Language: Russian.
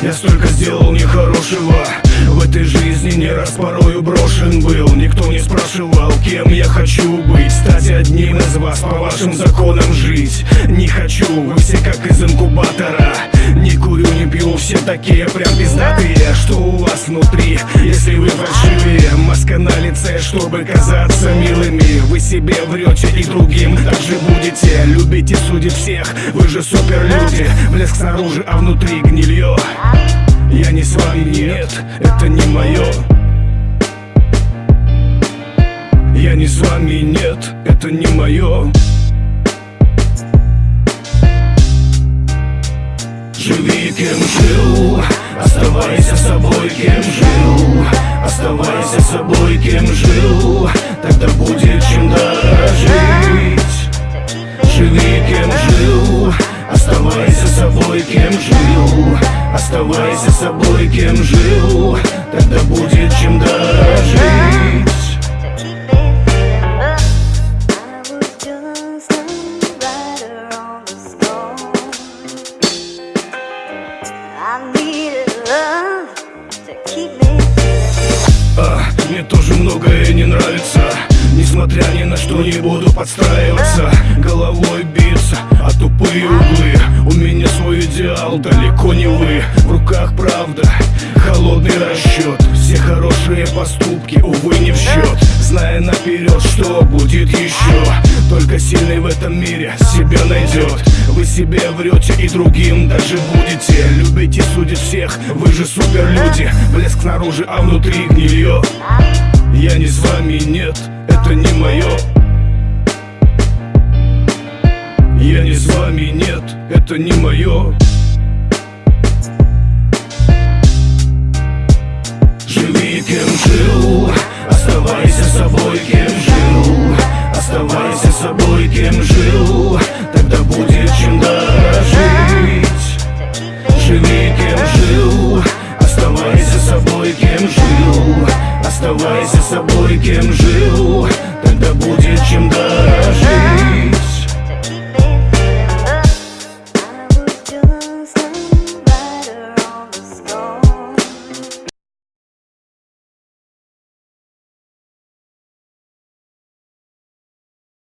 Я столько сделал нехорошего Этой жизни не раз порою брошен был. Никто не спрашивал, кем я хочу быть. Стать одним из вас, по вашим законам жить. Не хочу, вы все как из инкубатора. Не курю, не пью, все такие прям пиздатые. Что у вас внутри, если вы фальшивые Маска на лице, чтобы казаться милыми. Вы себе врете и другим также будете. Любите судить всех, вы же суперлюди. Блеск снаружи, а внутри гнилье я не с вами, нет, это не мое Я не с вами, нет, это не мое Живи кем жил, оставайся собой кем жил Оставайся собой кем жил, тогда будет чем дорожить. Живи кем жил, оставайся собой кем жил Оставайся собой, кем жил Тогда будет чем дорожить а, Мне тоже многое не нравится Несмотря ни на что не буду подстраиваться. Головой биться, а тупые углы идеал, далеко не вы. В руках правда, холодный расчет Все хорошие поступки, увы, не в счет Зная наперед, что будет еще Только сильный в этом мире себя найдет Вы себе врете и другим даже будете. Любите судить всех, вы же суперлюди. Блеск снаружи, а внутри гнилье Я не с вами, нет это не мое я не с вами, нет, это не мое Живи, кем жил, оставайся собой, кем жил Оставайся собой, кем жил, тогда будет чем дожить. Живи, кем жил, оставайся собой, кем жил Оставайся собой, кем жил, тогда будет чем дорожить